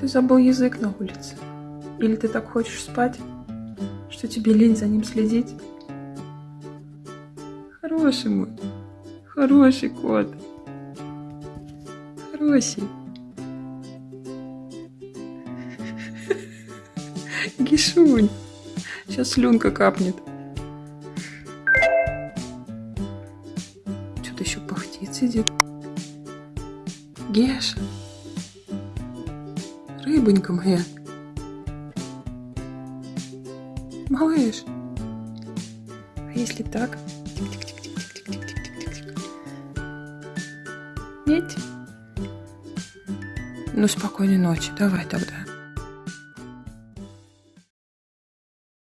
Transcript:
Ты забыл язык на улице. Или ты так хочешь спать, что тебе лень за ним следить? Хороший мой, хороший кот. Хороший. Гишунь. Сейчас слюнка капнет. Что-то еще пахтит сидит. Геша. Рыбонька моя. Малыш. А если так? Ведь? Ну, спокойной ночи. Давай тогда.